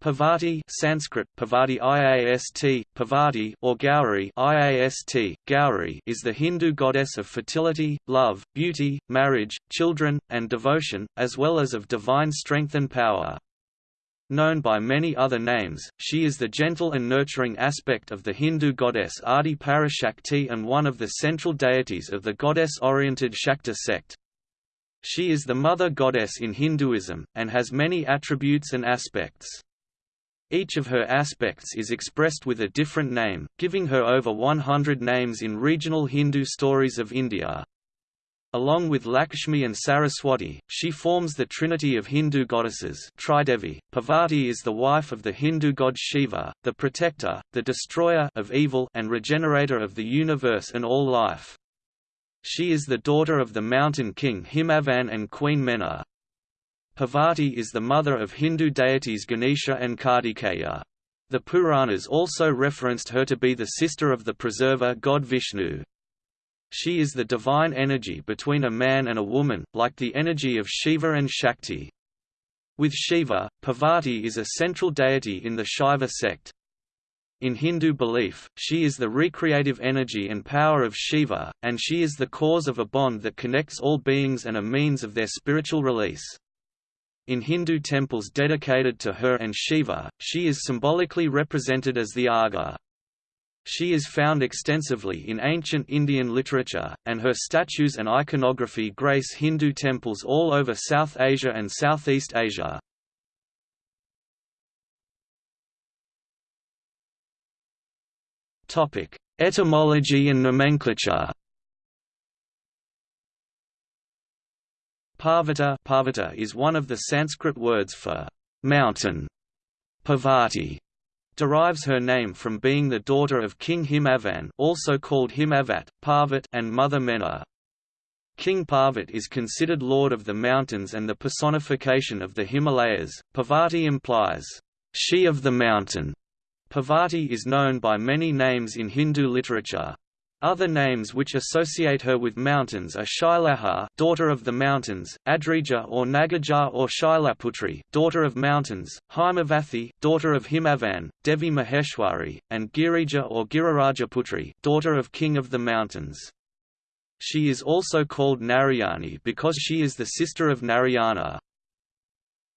Parvati Sanskrit, Parvati Iast, Parvati or Gauri Iast, Gauri is the Hindu goddess of fertility, love, beauty, marriage, children, and devotion, as well as of divine strength and power. Known by many other names, she is the gentle and nurturing aspect of the Hindu goddess Adi Parashakti and one of the central deities of the goddess-oriented Shakta sect. She is the mother goddess in Hinduism, and has many attributes and aspects. Each of her aspects is expressed with a different name, giving her over 100 names in regional Hindu stories of India. Along with Lakshmi and Saraswati, she forms the trinity of Hindu goddesses Tridevi. Parvati is the wife of the Hindu god Shiva, the protector, the destroyer of evil and regenerator of the universe and all life. She is the daughter of the mountain king Himavan and queen Mena. Parvati is the mother of Hindu deities Ganesha and Kartikeya. The Puranas also referenced her to be the sister of the preserver god Vishnu. She is the divine energy between a man and a woman, like the energy of Shiva and Shakti. With Shiva, Parvati is a central deity in the Shaiva sect. In Hindu belief, she is the recreative energy and power of Shiva, and she is the cause of a bond that connects all beings and a means of their spiritual release. In Hindu temples dedicated to her and Shiva, she is symbolically represented as the Agha. She is found extensively in ancient Indian literature, and her statues and iconography grace Hindu temples all over South Asia and Southeast Asia. Etymology and nomenclature Parvata, Parvata is one of the Sanskrit words for mountain. Parvati derives her name from being the daughter of King Himavan also called Himavat, Parvat and Mother Mena. King Parvat is considered lord of the mountains and the personification of the Himalayas. Parvati implies, she of the mountain. Parvati is known by many names in Hindu literature. Other names which associate her with mountains are Shailaja daughter of the mountains, Adrija or Nagaja or Shailaputri daughter of mountains, Himavathi daughter of Himavan, Devi Maheshwari, and Girija or Girirajaputri daughter of king of the mountains. She is also called Narayani because she is the sister of Narayana.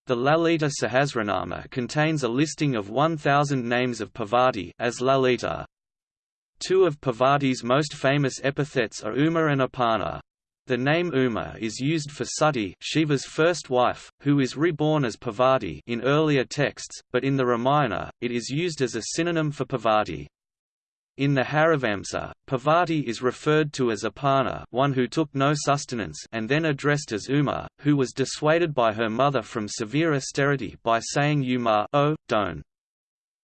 The Lalita Sahasranama contains a listing of 1,000 names of Parvati as Lalita. Two of Parvati's most famous epithets are Uma and Aparna. The name Uma is used for Sati Shiva's first wife, who is reborn as Parvati in earlier texts, but in the Ramayana, it is used as a synonym for Parvati. In the Harivamsa, Parvati is referred to as Aparna one who took no sustenance and then addressed as Uma, who was dissuaded by her mother from severe austerity by saying Uma oh, don't.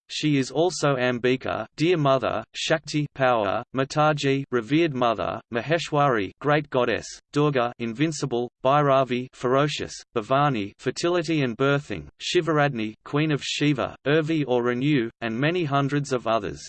She is also Ambika, dear mother, Shakti, power, Mataji, revered mother, Maheshwari, great goddess, Durga, invincible, Bhairavi, ferocious, Bhavani, fertility and birthing, Shivaradni, queen of Shiva, Urvi or renew, and many hundreds of others.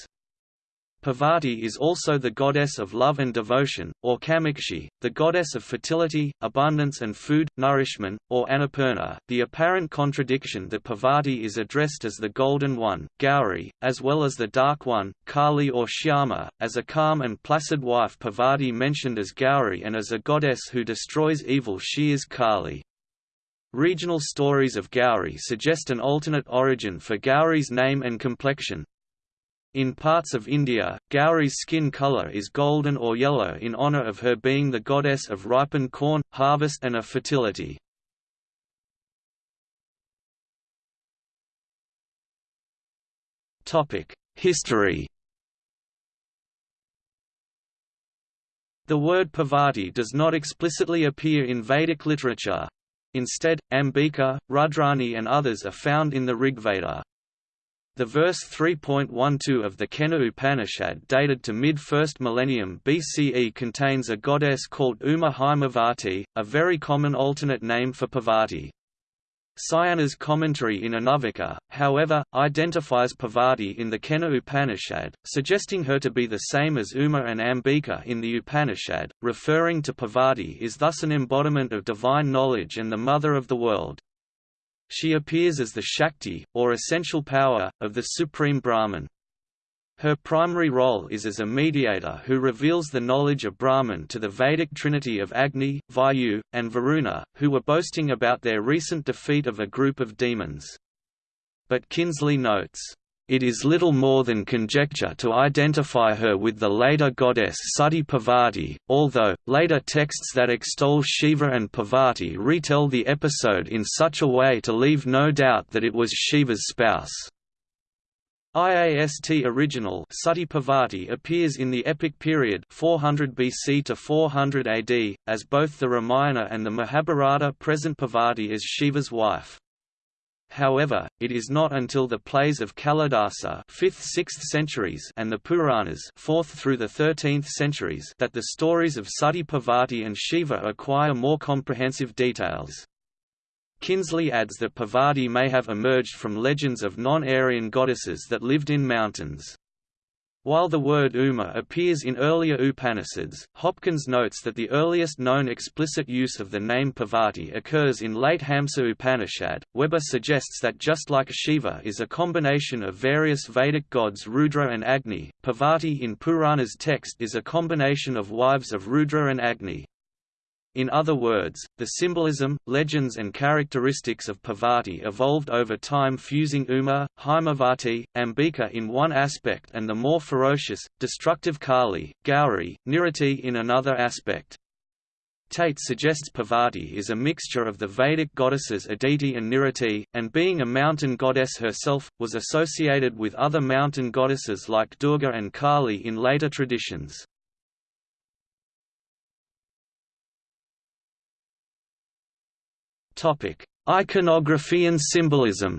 Parvati is also the goddess of love and devotion, or Kamakshi, the goddess of fertility, abundance and food, nourishment, or Annapurna. The apparent contradiction that Parvati is addressed as the Golden One, Gauri, as well as the Dark One, Kali or Shyama, as a calm and placid wife Parvati mentioned as Gauri and as a goddess who destroys evil she is Kali. Regional stories of Gauri suggest an alternate origin for Gauri's name and complexion, in parts of India, Gauri's skin color is golden or yellow in honor of her being the goddess of ripened corn, harvest and of fertility. History The word Parvati does not explicitly appear in Vedic literature. Instead, Ambika, Rudrani and others are found in the Rigveda. The verse 3.12 of the Kena Upanishad dated to mid-1st millennium BCE contains a goddess called Uma Himavati, a very common alternate name for Parvati. Sayana's commentary in Anuvaka, however, identifies Parvati in the Kena Upanishad, suggesting her to be the same as Uma and Ambika in the Upanishad. Referring to Parvati is thus an embodiment of divine knowledge and the mother of the world. She appears as the Shakti, or essential power, of the Supreme Brahman. Her primary role is as a mediator who reveals the knowledge of Brahman to the Vedic trinity of Agni, Vayu, and Varuna, who were boasting about their recent defeat of a group of demons. But Kinsley notes, it is little more than conjecture to identify her with the later goddess Sati Parvati, although, later texts that extol Shiva and Parvati retell the episode in such a way to leave no doubt that it was Shiva's spouse. IAST original Sati Parvati appears in the epic period 400 BC to 400 AD, as both the Ramayana and the Mahabharata present Parvati as Shiva's wife. However, it is not until the plays of Kalidasa 5th–6th centuries and the Puranas 4th through the 13th centuries that the stories of Sati Parvati and Shiva acquire more comprehensive details. Kinsley adds that Parvati may have emerged from legends of non-Aryan goddesses that lived in mountains. While the word Uma appears in earlier Upanishads, Hopkins notes that the earliest known explicit use of the name Parvati occurs in late Hamsa Upanishad. Weber suggests that just like Shiva is a combination of various Vedic gods Rudra and Agni, Parvati in Purana's text is a combination of wives of Rudra and Agni. In other words, the symbolism, legends and characteristics of Parvati evolved over time fusing Uma, Haimavati, Ambika in one aspect and the more ferocious, destructive Kali, Gauri, Nirati in another aspect. Tate suggests Parvati is a mixture of the Vedic goddesses Aditi and Nirati, and being a mountain goddess herself, was associated with other mountain goddesses like Durga and Kali in later traditions. Topic: Iconography and symbolism.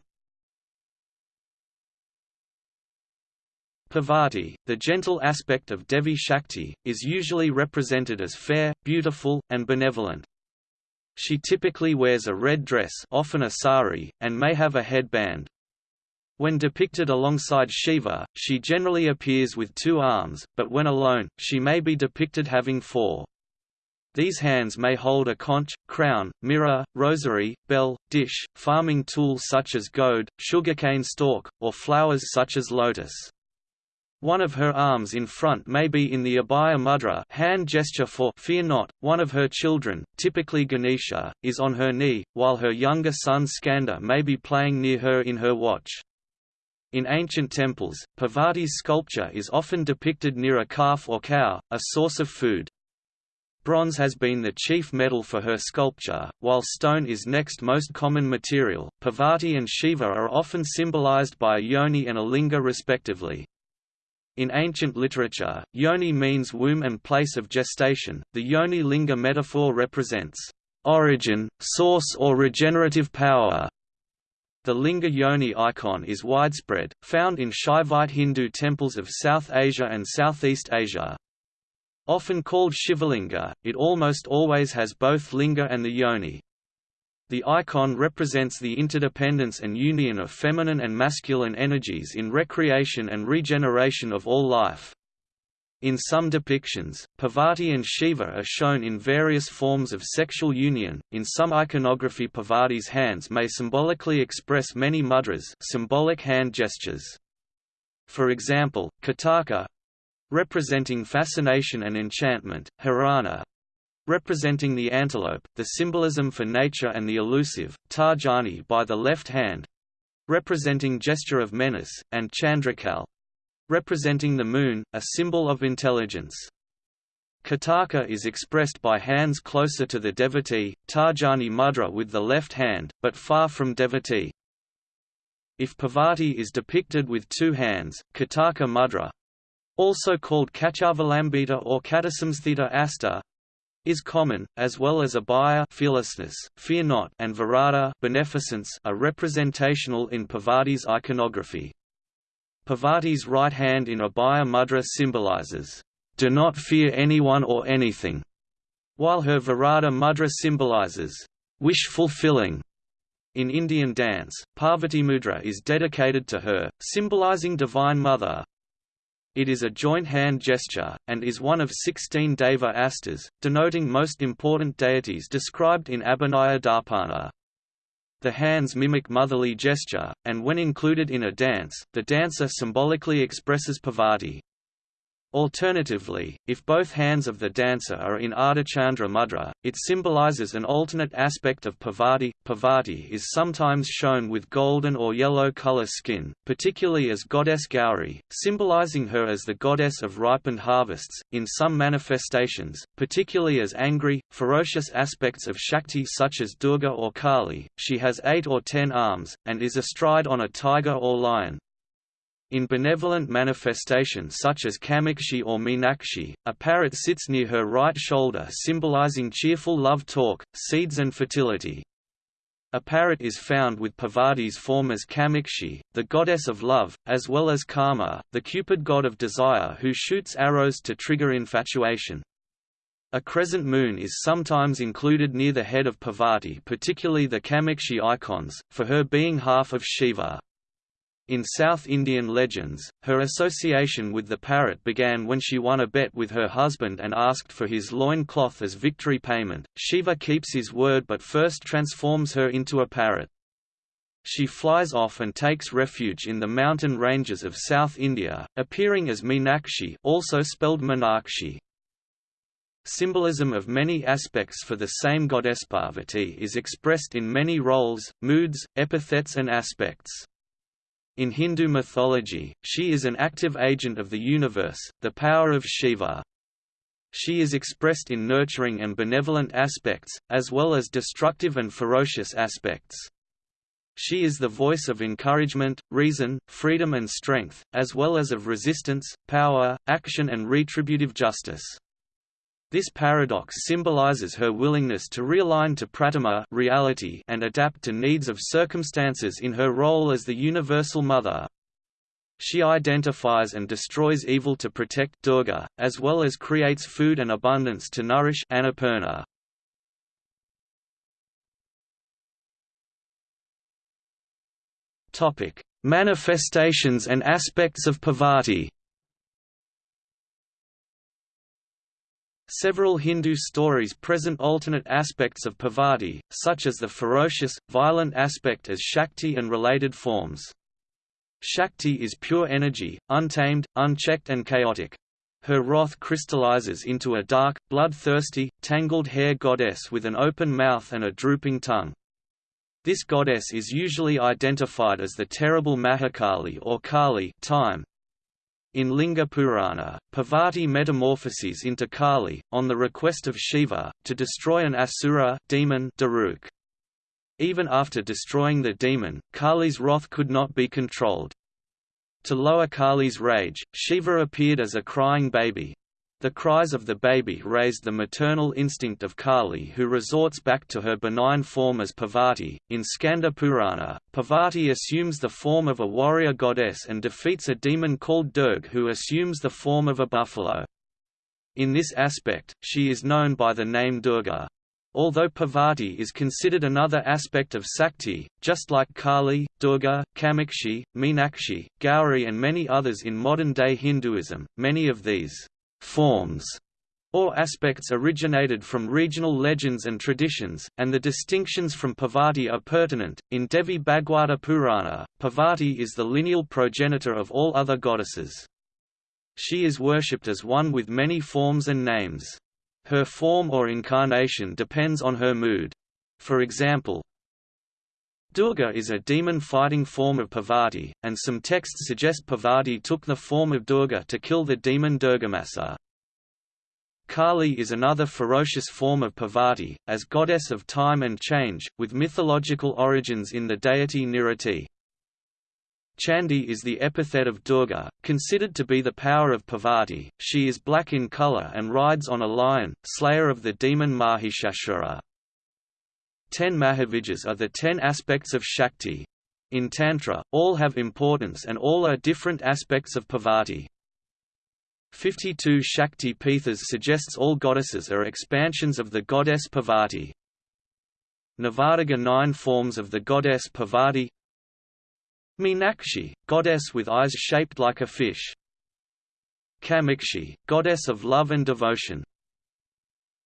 Parvati, the gentle aspect of Devi Shakti, is usually represented as fair, beautiful, and benevolent. She typically wears a red dress often a sari, and may have a headband. When depicted alongside Shiva, she generally appears with two arms, but when alone, she may be depicted having four. These hands may hold a conch, crown, mirror, rosary, bell, dish, farming tools such as goad, sugarcane stalk, or flowers such as lotus. One of her arms in front may be in the Abhaya mudra hand gesture for fear not. One of her children, typically Ganesha, is on her knee, while her younger son Skanda may be playing near her in her watch. In ancient temples, Parvati's sculpture is often depicted near a calf or cow, a source of food. Bronze has been the chief metal for her sculpture, while stone is next most common material. Parvati and Shiva are often symbolized by a yoni and a linga respectively. In ancient literature, yoni means womb and place of gestation. The yoni linga metaphor represents origin, source or regenerative power. The linga yoni icon is widespread, found in Shaivite Hindu temples of South Asia and Southeast Asia. Often called Shivalinga, it almost always has both linga and the yoni. The icon represents the interdependence and union of feminine and masculine energies in recreation and regeneration of all life. In some depictions, Parvati and Shiva are shown in various forms of sexual union. In some iconography, Parvati's hands may symbolically express many mudras, symbolic hand gestures. For example, Kataka, representing fascination and enchantment, Hirana, representing the antelope, the symbolism for nature and the elusive, Tarjani by the left hand, representing gesture of menace, and Chandrakal, representing the moon, a symbol of intelligence. Kataka is expressed by hands closer to the devotee, Tarjani mudra with the left hand, but far from devotee. If Parvati is depicted with two hands, Kataka mudra, also called Kachavalambita or Katasamsthita asta, is common, as well as abhaya fearlessness, fear not, and virata beneficence are representational in Parvati's iconography. Parvati's right hand in abhaya mudra symbolizes, "...do not fear anyone or anything", while her virata mudra symbolizes, "...wish fulfilling". In Indian dance, Parvati mudra is dedicated to her, symbolizing Divine Mother. It is a joint hand gesture, and is one of 16 Deva astas, denoting most important deities described in Abhinaya Darpana. The hands mimic motherly gesture, and when included in a dance, the dancer symbolically expresses Parvati. Alternatively, if both hands of the dancer are in Ardhachandra mudra, it symbolizes an alternate aspect of Parvati. Parvati is sometimes shown with golden or yellow color skin, particularly as goddess Gauri, symbolizing her as the goddess of ripened harvests. In some manifestations, particularly as angry, ferocious aspects of Shakti such as Durga or Kali, she has eight or ten arms, and is astride on a tiger or lion. In benevolent manifestations such as Kamakshi or Meenakshi, a parrot sits near her right shoulder symbolizing cheerful love talk, seeds and fertility. A parrot is found with Parvati's form as Kamakshi, the goddess of love, as well as Kama, the Cupid god of desire who shoots arrows to trigger infatuation. A crescent moon is sometimes included near the head of Parvati particularly the Kamakshi icons, for her being half of Shiva. In South Indian legends, her association with the parrot began when she won a bet with her husband and asked for his loin cloth as victory payment. Shiva keeps his word but first transforms her into a parrot. She flies off and takes refuge in the mountain ranges of South India, appearing as Meenakshi also spelled Meenakshi. Symbolism of many aspects for the same goddess Parvati is expressed in many roles, moods, epithets and aspects. In Hindu mythology, she is an active agent of the universe, the power of Shiva. She is expressed in nurturing and benevolent aspects, as well as destructive and ferocious aspects. She is the voice of encouragement, reason, freedom and strength, as well as of resistance, power, action and retributive justice. This paradox symbolizes her willingness to realign to pratama reality and adapt to needs of circumstances in her role as the universal mother. She identifies and destroys evil to protect Durga, as well as creates food and abundance to nourish Annapurna. Topic: Manifestations and aspects of Parvati. Several Hindu stories present alternate aspects of Parvati, such as the ferocious, violent aspect as Shakti and related forms. Shakti is pure energy, untamed, unchecked and chaotic. Her wrath crystallizes into a dark, bloodthirsty, tangled hair goddess with an open mouth and a drooping tongue. This goddess is usually identified as the terrible Mahakali or Kali time, in Linga Purana, Parvati metamorphoses into Kali, on the request of Shiva, to destroy an asura demon Daruk. Even after destroying the demon, Kali's wrath could not be controlled. To lower Kali's rage, Shiva appeared as a crying baby, the cries of the baby raised the maternal instinct of Kali who resorts back to her benign form as Parvati. In Skanda Purana, Parvati assumes the form of a warrior goddess and defeats a demon called Durg who assumes the form of a buffalo. In this aspect, she is known by the name Durga. Although Parvati is considered another aspect of Sakti, just like Kali, Durga, Kamakshi, Meenakshi, Gauri and many others in modern-day Hinduism, many of these forms or aspects originated from regional legends and traditions, and the distinctions from Parvati are pertinent. In Devi Bhagwata Purana, Parvati is the lineal progenitor of all other goddesses. She is worshipped as one with many forms and names. Her form or incarnation depends on her mood. For example, Durga is a demon-fighting form of Parvati, and some texts suggest Parvati took the form of Durga to kill the demon Durgamasura. Kali is another ferocious form of Parvati, as goddess of time and change, with mythological origins in the deity Nirati. Chandi is the epithet of Durga, considered to be the power of Parvati. She is black in color and rides on a lion, slayer of the demon Mahishasura. Ten Mahavidyas are the ten aspects of Shakti. In Tantra, all have importance and all are different aspects of Parvati. 52 Shakti Pithas suggests all goddesses are expansions of the goddess Parvati. Navadika nine forms of the goddess Parvati Meenakshi, goddess with eyes shaped like a fish Kamakshi, goddess of love and devotion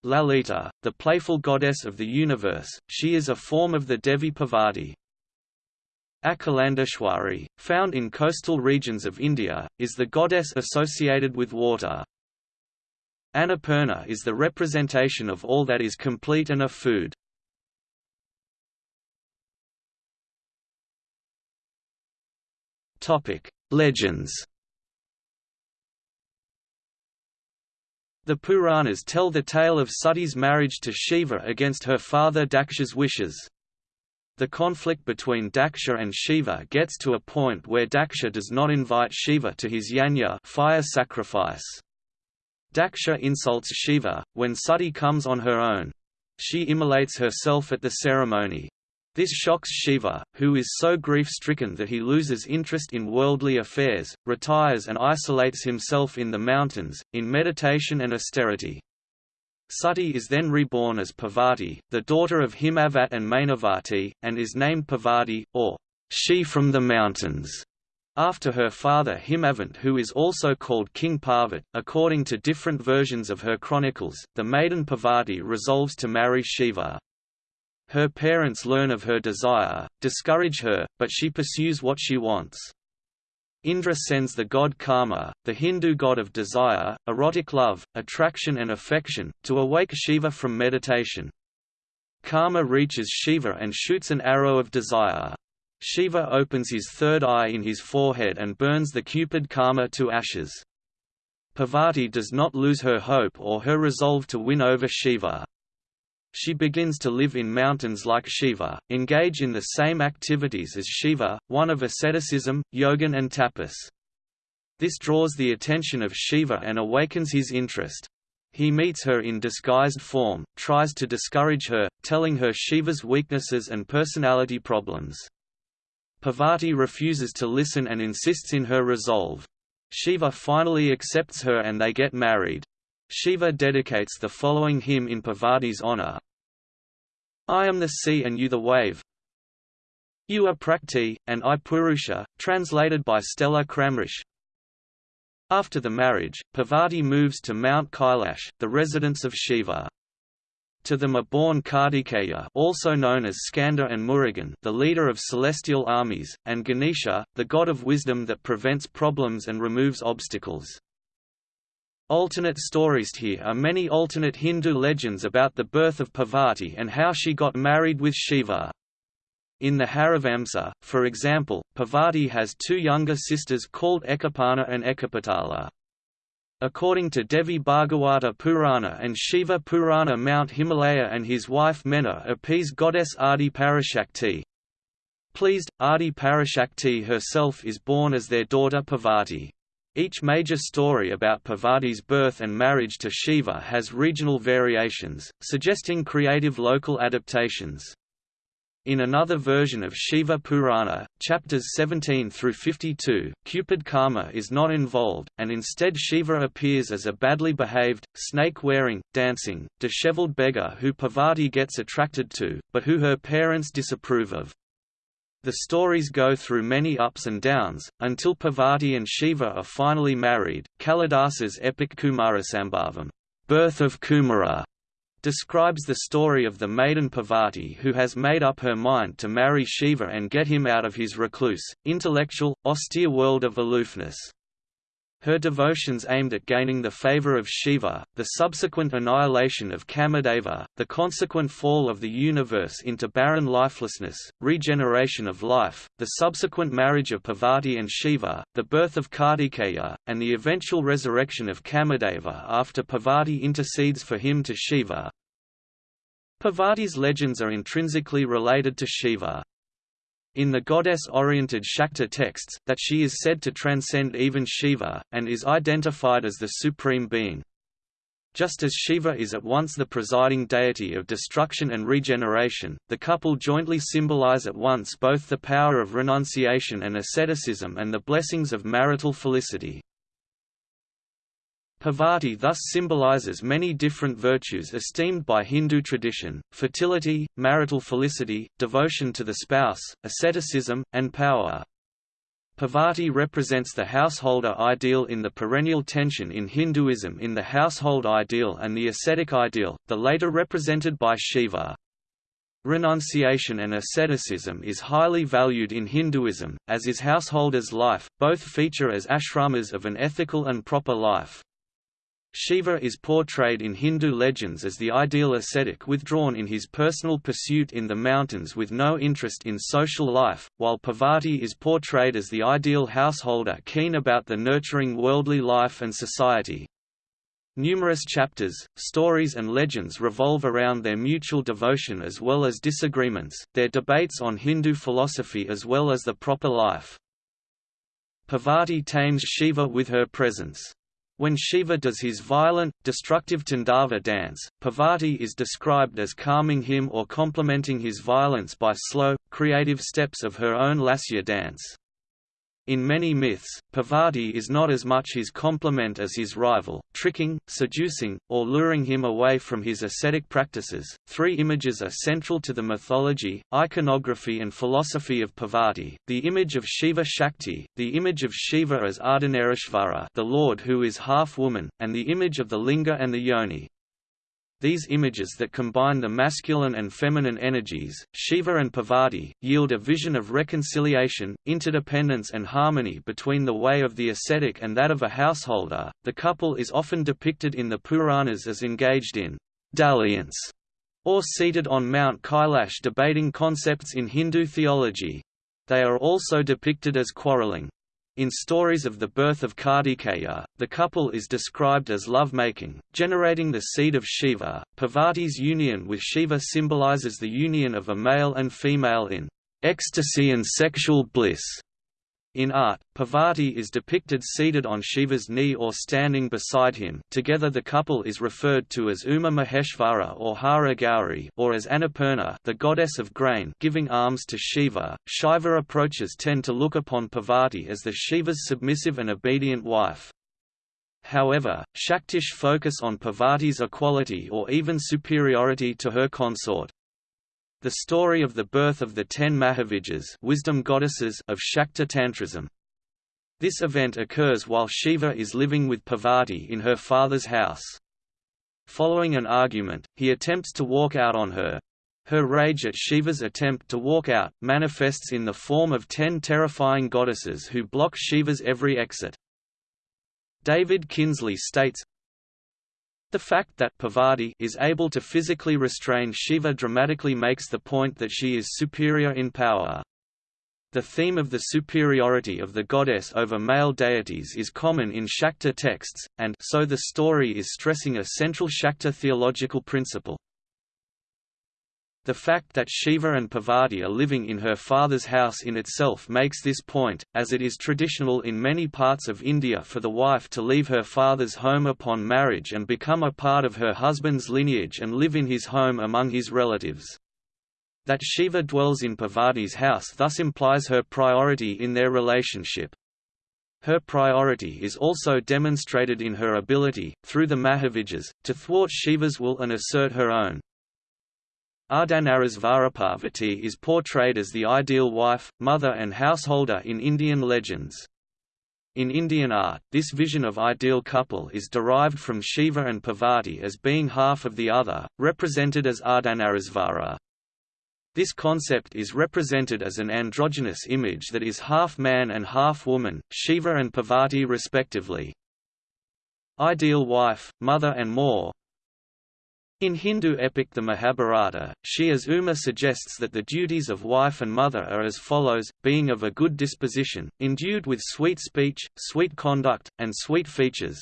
Lalita, the playful goddess of the universe, she is a form of the Devi Parvati. Akhilandeshwari, found in coastal regions of India, is the goddess associated with water. Annapurna is the representation of all that is complete and of food. Legends The Puranas tell the tale of Sati's marriage to Shiva against her father Daksha's wishes. The conflict between Daksha and Shiva gets to a point where Daksha does not invite Shiva to his yajna fire sacrifice. Daksha insults Shiva, when Sati comes on her own. She immolates herself at the ceremony. This shocks Shiva, who is so grief-stricken that he loses interest in worldly affairs, retires and isolates himself in the mountains, in meditation and austerity. Sati is then reborn as Parvati, the daughter of Himavat and Mainavati, and is named Parvati, or she from the mountains, after her father Himavant who is also called King Parvat. According to different versions of her chronicles, the maiden Parvati resolves to marry Shiva. Her parents learn of her desire, discourage her, but she pursues what she wants. Indra sends the god Kama, the Hindu god of desire, erotic love, attraction and affection, to awake Shiva from meditation. Kama reaches Shiva and shoots an arrow of desire. Shiva opens his third eye in his forehead and burns the cupid Kama to ashes. Parvati does not lose her hope or her resolve to win over Shiva. She begins to live in mountains like Shiva, engage in the same activities as Shiva, one of asceticism, yogan and tapas. This draws the attention of Shiva and awakens his interest. He meets her in disguised form, tries to discourage her, telling her Shiva's weaknesses and personality problems. Parvati refuses to listen and insists in her resolve. Shiva finally accepts her and they get married. Shiva dedicates the following hymn in Parvati's honor. I am the sea and you the wave. You are Prakriti, and I Purusha, translated by Stella Kramrisch. After the marriage, Parvati moves to Mount Kailash, the residence of Shiva. To them are born Kartikeya also known as Skanda and Murugan the leader of celestial armies, and Ganesha, the god of wisdom that prevents problems and removes obstacles. Alternate stories Here are many alternate Hindu legends about the birth of Parvati and how she got married with Shiva. In the Harivamsa, for example, Parvati has two younger sisters called Ekaparna and Ekapatala. According to Devi Bhagavata Purana and Shiva Purana Mount Himalaya and his wife Mena appease goddess Adi Parashakti. Pleased, Adi Parashakti herself is born as their daughter Parvati. Each major story about Parvati's birth and marriage to Shiva has regional variations, suggesting creative local adaptations. In another version of Shiva Purana, chapters 17 through 52, Cupid Kama is not involved, and instead Shiva appears as a badly behaved, snake-wearing, dancing, disheveled beggar who Parvati gets attracted to, but who her parents disapprove of. The stories go through many ups and downs, until Parvati and Shiva are finally married. Kalidasa's epic Kumarasambhavam, Birth of Kumara, describes the story of the maiden Parvati who has made up her mind to marry Shiva and get him out of his recluse, intellectual, austere world of aloofness. Her devotions aimed at gaining the favor of Shiva, the subsequent annihilation of Kamadeva, the consequent fall of the universe into barren lifelessness, regeneration of life, the subsequent marriage of Parvati and Shiva, the birth of Kartikeya, and the eventual resurrection of Kamadeva after Parvati intercedes for him to Shiva. Parvati's legends are intrinsically related to Shiva in the goddess-oriented Shakta texts, that she is said to transcend even Shiva, and is identified as the Supreme Being. Just as Shiva is at once the presiding deity of destruction and regeneration, the couple jointly symbolize at once both the power of renunciation and asceticism and the blessings of marital felicity. Parvati thus symbolizes many different virtues esteemed by Hindu tradition, fertility, marital felicity, devotion to the spouse, asceticism, and power. Parvati represents the householder ideal in the perennial tension in Hinduism in the household ideal and the ascetic ideal, the later represented by Shiva. Renunciation and asceticism is highly valued in Hinduism, as is householder's life, both feature as ashramas of an ethical and proper life. Shiva is portrayed in Hindu legends as the ideal ascetic withdrawn in his personal pursuit in the mountains with no interest in social life, while Parvati is portrayed as the ideal householder keen about the nurturing worldly life and society. Numerous chapters, stories and legends revolve around their mutual devotion as well as disagreements, their debates on Hindu philosophy as well as the proper life. Parvati tames Shiva with her presence. When Shiva does his violent, destructive Tandava dance, Parvati is described as calming him or complementing his violence by slow, creative steps of her own Lasya dance. In many myths, Parvati is not as much his complement as his rival, tricking, seducing, or luring him away from his ascetic practices. Three images are central to the mythology, iconography, and philosophy of Parvati the image of Shiva Shakti, the image of Shiva as Ardhanarishvara, the Lord who is half woman, and the image of the Linga and the Yoni. These images that combine the masculine and feminine energies, Shiva and Parvati, yield a vision of reconciliation, interdependence, and harmony between the way of the ascetic and that of a householder. The couple is often depicted in the Puranas as engaged in dalliance or seated on Mount Kailash debating concepts in Hindu theology. They are also depicted as quarreling. In stories of the birth of Kartikeya, the couple is described as love-making, generating the seed of Shiva. Parvati's union with Shiva symbolizes the union of a male and female in ecstasy and sexual bliss. In art, Parvati is depicted seated on Shiva's knee or standing beside him together the couple is referred to as Uma Maheshvara or Hara Gauri or as Annapurna the goddess of grain giving alms to Shiva. Shaiva approaches tend to look upon Parvati as the Shiva's submissive and obedient wife. However, Shaktish focus on Parvati's equality or even superiority to her consort. The story of the birth of the ten Mahavidyas wisdom goddesses of Shakta Tantrism. This event occurs while Shiva is living with Parvati in her father's house. Following an argument, he attempts to walk out on her. Her rage at Shiva's attempt to walk out, manifests in the form of ten terrifying goddesses who block Shiva's every exit. David Kinsley states, the fact that Parvati is able to physically restrain Shiva dramatically makes the point that she is superior in power. The theme of the superiority of the goddess over male deities is common in Shakta texts, and so the story is stressing a central Shakta theological principle. The fact that Shiva and Parvati are living in her father's house in itself makes this point, as it is traditional in many parts of India for the wife to leave her father's home upon marriage and become a part of her husband's lineage and live in his home among his relatives. That Shiva dwells in Parvati's house thus implies her priority in their relationship. Her priority is also demonstrated in her ability, through the Mahavidyas, to thwart Shiva's will and assert her own. Ardhanarishvara is portrayed as the ideal wife, mother and householder in Indian legends. In Indian art, this vision of ideal couple is derived from Shiva and Parvati as being half of the other, represented as Ardhanarishvara. This concept is represented as an androgynous image that is half man and half woman, Shiva and Parvati respectively. Ideal wife, mother and more, in Hindu epic the Mahabharata, she as Uma suggests that the duties of wife and mother are as follows, being of a good disposition, endued with sweet speech, sweet conduct, and sweet features.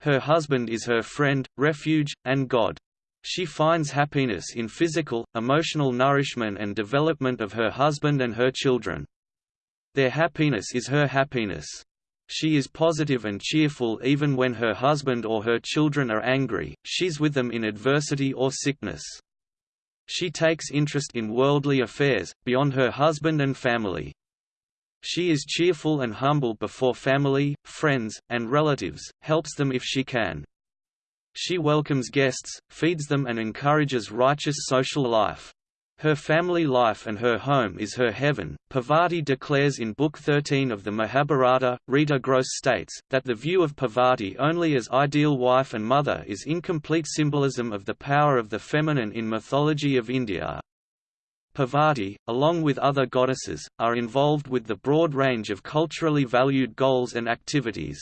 Her husband is her friend, refuge, and God. She finds happiness in physical, emotional nourishment and development of her husband and her children. Their happiness is her happiness. She is positive and cheerful even when her husband or her children are angry, she's with them in adversity or sickness. She takes interest in worldly affairs, beyond her husband and family. She is cheerful and humble before family, friends, and relatives, helps them if she can. She welcomes guests, feeds them and encourages righteous social life. Her family life and her home is her heaven. Parvati declares in Book 13 of the Mahabharata, Rita Gross states, that the view of Parvati only as ideal wife and mother is incomplete symbolism of the power of the feminine in mythology of India. Parvati, along with other goddesses, are involved with the broad range of culturally valued goals and activities.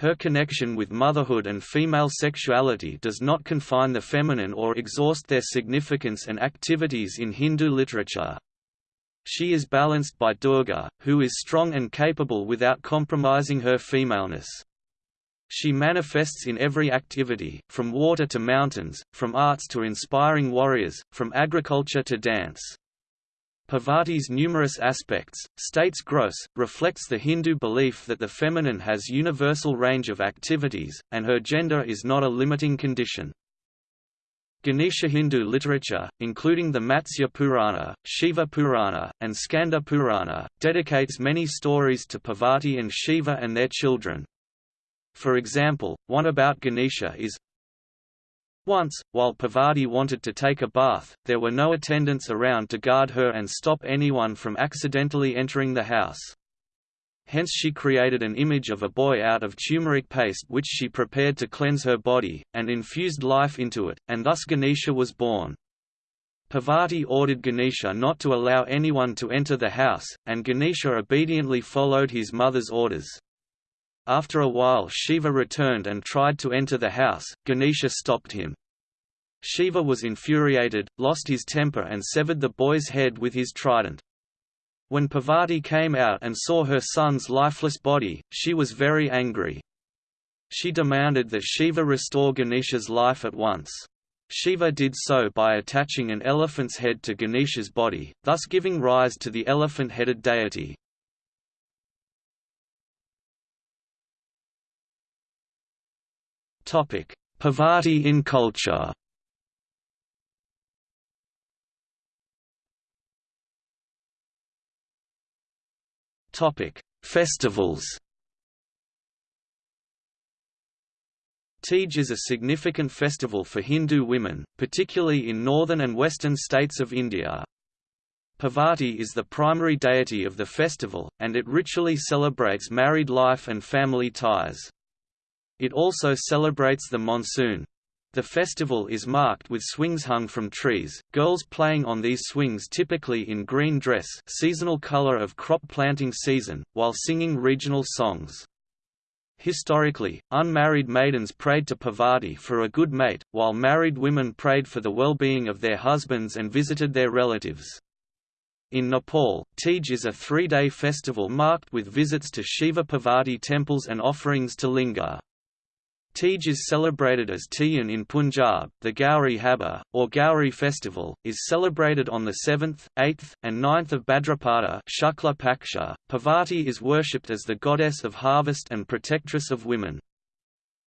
Her connection with motherhood and female sexuality does not confine the feminine or exhaust their significance and activities in Hindu literature. She is balanced by Durga, who is strong and capable without compromising her femaleness. She manifests in every activity, from water to mountains, from arts to inspiring warriors, from agriculture to dance. Parvati's numerous aspects, states Gross, reflects the Hindu belief that the feminine has universal range of activities, and her gender is not a limiting condition. Ganesha Hindu literature, including the Matsya Purana, Shiva Purana, and Skanda Purana, dedicates many stories to Parvati and Shiva and their children. For example, one about Ganesha is, once, while Parvati wanted to take a bath, there were no attendants around to guard her and stop anyone from accidentally entering the house. Hence she created an image of a boy out of turmeric paste which she prepared to cleanse her body, and infused life into it, and thus Ganesha was born. Parvati ordered Ganesha not to allow anyone to enter the house, and Ganesha obediently followed his mother's orders. After a while Shiva returned and tried to enter the house, Ganesha stopped him. Shiva was infuriated, lost his temper and severed the boy's head with his trident. When Parvati came out and saw her son's lifeless body, she was very angry. She demanded that Shiva restore Ganesha's life at once. Shiva did so by attaching an elephant's head to Ganesha's body, thus giving rise to the elephant-headed deity. Parvati in culture Festivals Teej is a significant festival for Hindu women, particularly in northern and western states of India. Parvati is the primary deity of the festival, and it ritually celebrates married life and family ties. It also celebrates the monsoon. The festival is marked with swings hung from trees, girls playing on these swings typically in green dress seasonal color of crop planting season, while singing regional songs. Historically, unmarried maidens prayed to Parvati for a good mate, while married women prayed for the well-being of their husbands and visited their relatives. In Nepal, Teej is a three-day festival marked with visits to Shiva Parvati temples and offerings to Linga. Teej is celebrated as Teeyan in Punjab. The Gauri Habba, or Gauri festival, is celebrated on the 7th, 8th, and 9th of Bhadrapada Shukla Paksha. Parvati is worshipped as the goddess of harvest and protectress of women.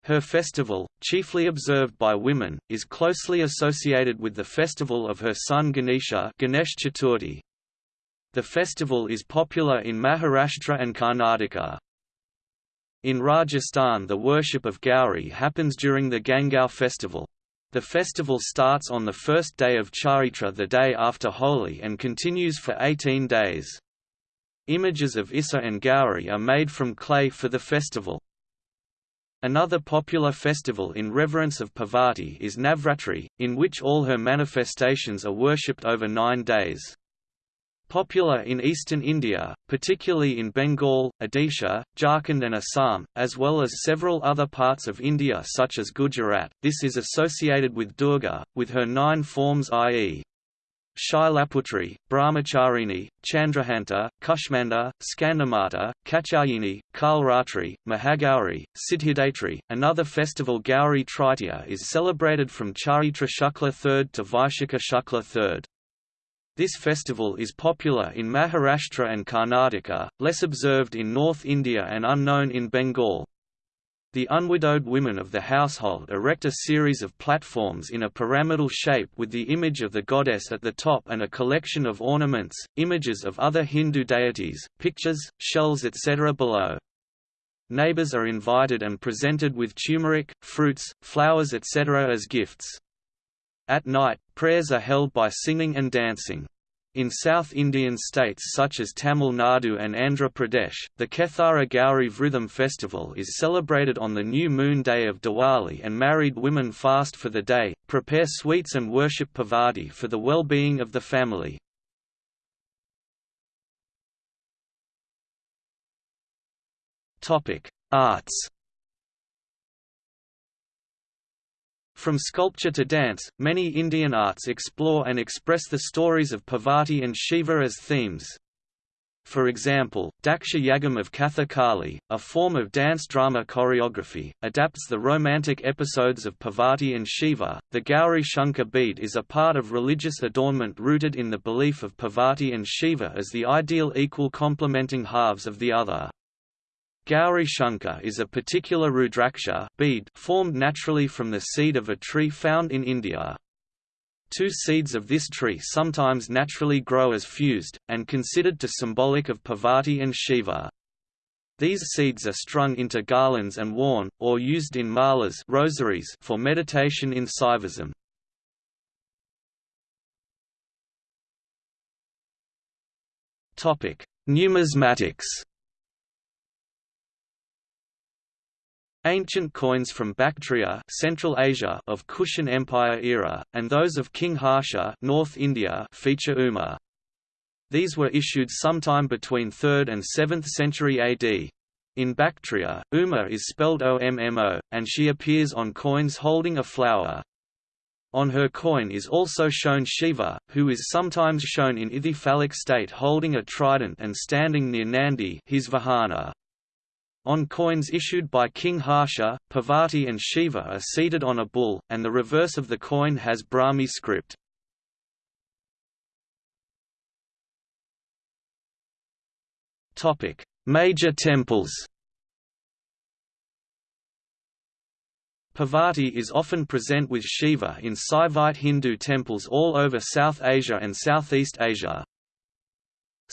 Her festival, chiefly observed by women, is closely associated with the festival of her son Ganesha Ganesh Chaturthi. The festival is popular in Maharashtra and Karnataka. In Rajasthan the worship of Gauri happens during the Gangaur festival. The festival starts on the first day of Chaitra the day after Holi and continues for 18 days. Images of Issa and Gauri are made from clay for the festival. Another popular festival in reverence of Parvati is Navratri, in which all her manifestations are worshipped over nine days. Popular in eastern India, particularly in Bengal, Odisha, Jharkhand and Assam, as well as several other parts of India such as Gujarat, this is associated with Durga, with her nine forms i.e. Shailaputri, Brahmacharini, Chandraghanta, Kushmanda, Skandamata, Katyayani, Kalratri, Mahagauri, Siddhidatri. Another festival Gauri Tritiya is celebrated from Chaitra Shukla 3rd to Vaishakha Shukla 3rd. This festival is popular in Maharashtra and Karnataka, less observed in North India and unknown in Bengal. The unwidowed women of the household erect a series of platforms in a pyramidal shape with the image of the goddess at the top and a collection of ornaments, images of other Hindu deities, pictures, shells etc. below. Neighbors are invited and presented with turmeric, fruits, flowers etc. as gifts. At night, prayers are held by singing and dancing. In South Indian states such as Tamil Nadu and Andhra Pradesh, the Kethara Gauri Vritham festival is celebrated on the new moon day of Diwali and married women fast for the day, prepare sweets and worship Parvati for the well-being of the family. Arts From sculpture to dance, many Indian arts explore and express the stories of Parvati and Shiva as themes. For example, Daksha Yagam of Kathakali, a form of dance drama choreography, adapts the romantic episodes of Parvati and Shiva. The Gauri Shankar bead is a part of religious adornment rooted in the belief of Parvati and Shiva as the ideal equal complementing halves of the other. Gauri Shankar is a particular Rudraksha bead formed naturally from the seed of a tree found in India. Two seeds of this tree sometimes naturally grow as fused, and considered to symbolic of Parvati and Shiva. These seeds are strung into garlands and worn, or used in malas rosaries for meditation in Saivism. Numismatics Ancient coins from Bactria Central Asia of Kushan Empire era, and those of King Harsha North India feature Uma. These were issued sometime between 3rd and 7th century AD. In Bactria, Uma is spelled OMMO, and she appears on coins holding a flower. On her coin is also shown Shiva, who is sometimes shown in ithyphallic state holding a trident and standing near Nandi his Vahana. On coins issued by King Harsha, Parvati and Shiva are seated on a bull, and the reverse of the coin has Brahmi script. Major temples Parvati is often present with Shiva in Saivite Hindu temples all over South Asia and Southeast Asia.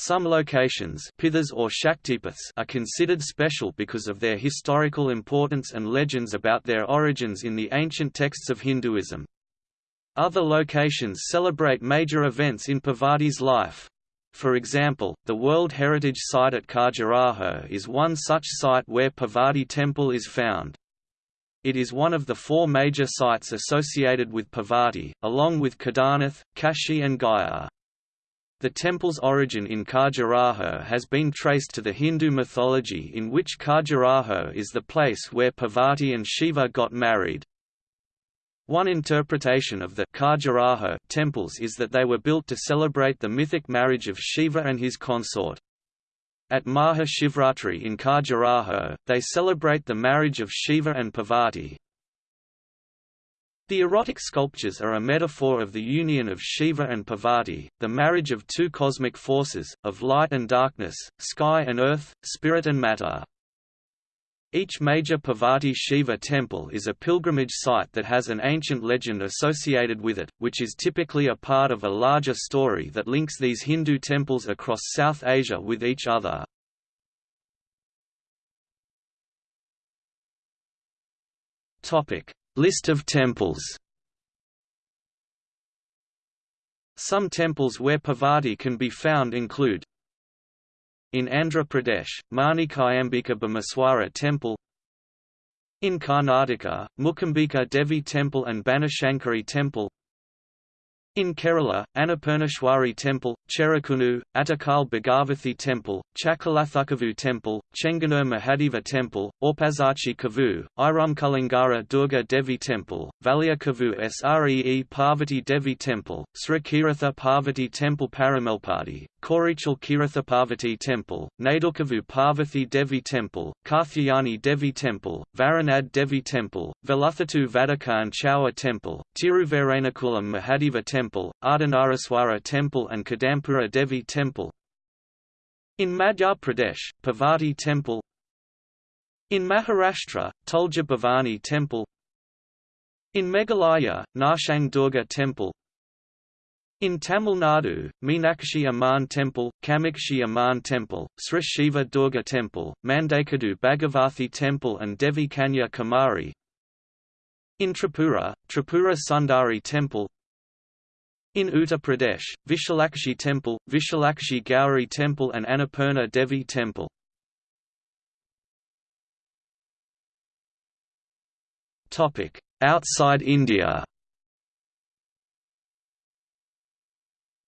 Some locations pithas or Shaktipiths are considered special because of their historical importance and legends about their origins in the ancient texts of Hinduism. Other locations celebrate major events in Parvati's life. For example, the World Heritage Site at Khajuraho is one such site where Parvati temple is found. It is one of the four major sites associated with Parvati, along with Kedarnath, Kashi and Gaya. The temple's origin in Khajuraho has been traced to the Hindu mythology in which Khajuraho is the place where Parvati and Shiva got married. One interpretation of the Khajuraho temples is that they were built to celebrate the mythic marriage of Shiva and his consort. At Maha Shivratri in Khajuraho, they celebrate the marriage of Shiva and Parvati, the erotic sculptures are a metaphor of the union of Shiva and Parvati, the marriage of two cosmic forces, of light and darkness, sky and earth, spirit and matter. Each major Parvati Shiva temple is a pilgrimage site that has an ancient legend associated with it, which is typically a part of a larger story that links these Hindu temples across South Asia with each other. Topic: List of temples. Some temples where Parvati can be found include In Andhra Pradesh, Manikayambika Bhimeswara Temple In Karnataka, Mukambika Devi Temple and Banashankari Temple in Kerala, Annapurneshwari Temple, Cherukunu, Attukal Bhagavathi Temple, Chakalathukavu Temple, Chengannur Mahadeva Temple, Orpazachi Kavu, Irumkulangara Durga Devi Temple, Kavu Sree Parvati Devi Temple, Srikiratha Parvati Temple Paramalpati, Korichal Kiratha Parvati Temple, Naidurkavu Parvati Devi Temple, Karthyayani Devi Temple, Varanad Devi Temple, Veluthatu Vadakan Chaua Temple, Tiruverenakulam Mahadeva Temple, Ardhanaraswara Temple and Kadampura Devi Temple. In Madhya Pradesh, Parvati Temple. In Maharashtra, Tulja Bhavani Temple. In Meghalaya, Nartiang Durga Temple. In Tamil Nadu, Meenakshi Amman Temple, Kamakshi Amman Temple, Sri Shiva Durga Temple, Mandakadu Bhagavathi Temple and Devi Kanya Kumari In Tripura, Tripura Sundari Temple In Uttar Pradesh, Vishalakshi Temple, Vishalakshi Gauri Temple and Annapurna Devi Temple. Outside India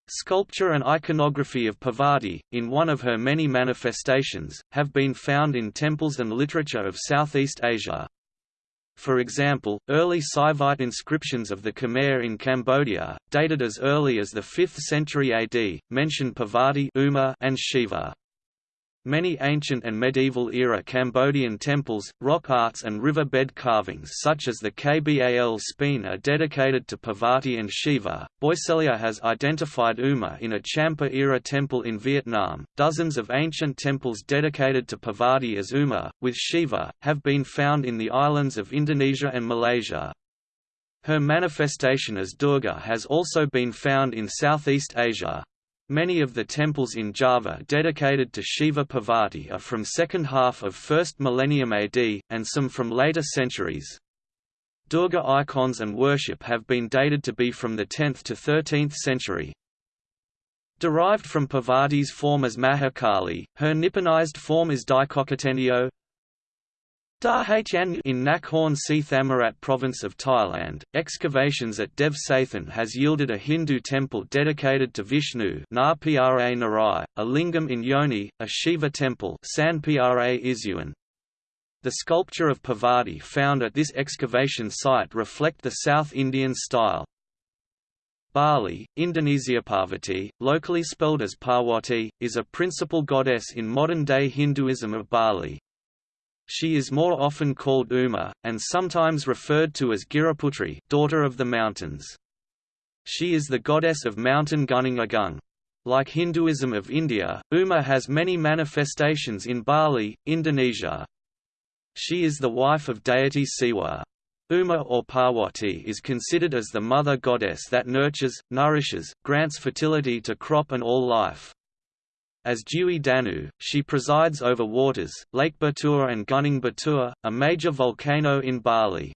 Sculpture and iconography of Parvati, in one of her many manifestations, have been found in temples and literature of Southeast Asia. For example, early Saivite inscriptions of the Khmer in Cambodia, dated as early as the 5th century AD, mention Parvati and Shiva. Many ancient and medieval-era Cambodian temples, rock arts and river-bed carvings such as the Kbal Spean are dedicated to Parvati and Shiva. Boisselier has identified Uma in a Champa-era temple in Vietnam. Dozens of ancient temples dedicated to Parvati as Uma, with Shiva, have been found in the islands of Indonesia and Malaysia. Her manifestation as Durga has also been found in Southeast Asia. Many of the temples in Java dedicated to Shiva Parvati are from second half of 1st millennium AD, and some from later centuries. Durga icons and worship have been dated to be from the 10th to 13th century. Derived from Parvati's form as Mahakali, her Nipponized form is Daikokutennyo, Dahn in Nakhon Si Thammarat province of Thailand, excavations at Dev Sathan has yielded a Hindu temple dedicated to Vishnu a lingam in Yoni, a Shiva temple. The sculpture of Parvati found at this excavation site reflect the South Indian style. Bali, Indonesia Parvati, locally spelled as Parwati, is a principal goddess in modern-day Hinduism of Bali. She is more often called Uma, and sometimes referred to as Giriputri daughter of the mountains. She is the goddess of mountain Gunung Agung. Like Hinduism of India, Uma has many manifestations in Bali, Indonesia. She is the wife of deity Siwa. Uma or Parwati is considered as the mother goddess that nurtures, nourishes, grants fertility to crop and all life. As Dewi Danu, she presides over waters, Lake Batur and Gunung Batur, a major volcano in Bali.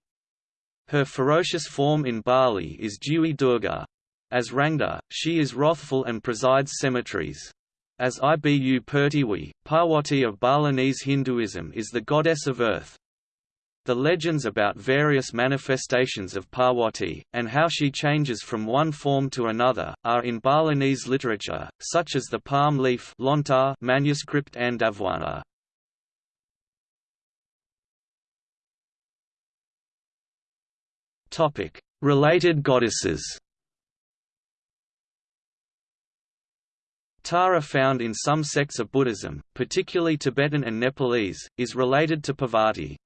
Her ferocious form in Bali is Dewi Durga. As Rangda, she is wrathful and presides cemeteries. As Ibu Pertiwi, Parwati of Balinese Hinduism is the goddess of earth. The legends about various manifestations of Parwati, and how she changes from one form to another, are in Balinese literature, such as the palm leaf manuscript Andabhuana. Related goddesses Tara found in some sects of Buddhism, particularly Tibetan and Nepalese, is related to Parvati.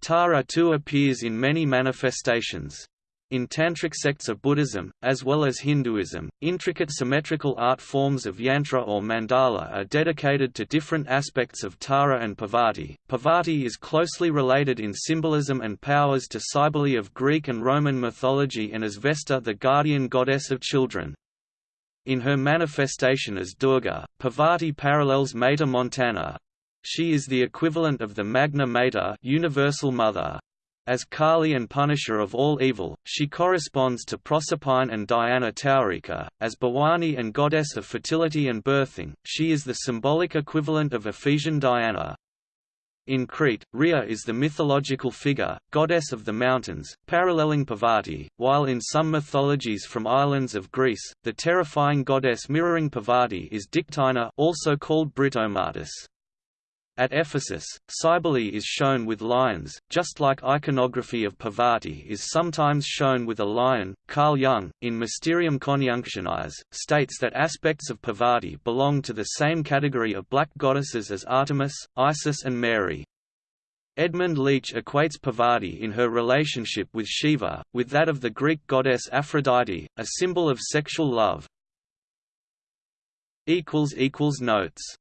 Tara too appears in many manifestations. In Tantric sects of Buddhism, as well as Hinduism, intricate symmetrical art forms of yantra or mandala are dedicated to different aspects of Tara and Parvati. Parvati is closely related in symbolism and powers to Cybele of Greek and Roman mythology and as Vesta the guardian goddess of children. In her manifestation as Durga, Parvati parallels Mater Montana, she is the equivalent of the Magna Mater universal mother. As Kali and punisher of all evil, she corresponds to Proserpine and Diana Taurica. As Bhavani and goddess of fertility and birthing, she is the symbolic equivalent of Ephesian Diana. In Crete, Rhea is the mythological figure, goddess of the mountains, paralleling Parvati, while in some mythologies from islands of Greece, the terrifying goddess mirroring Parvati is Dictynna also called Britomartis. At Ephesus, Cybele is shown with lions, just like iconography of Parvati is sometimes shown with a lion. Carl Jung, in Mysterium Conjunctionis, states that aspects of Parvati belong to the same category of black goddesses as Artemis, Isis and Mary. Edmund Leach equates Parvati in her relationship with Shiva, with that of the Greek goddess Aphrodite, a symbol of sexual love. Notes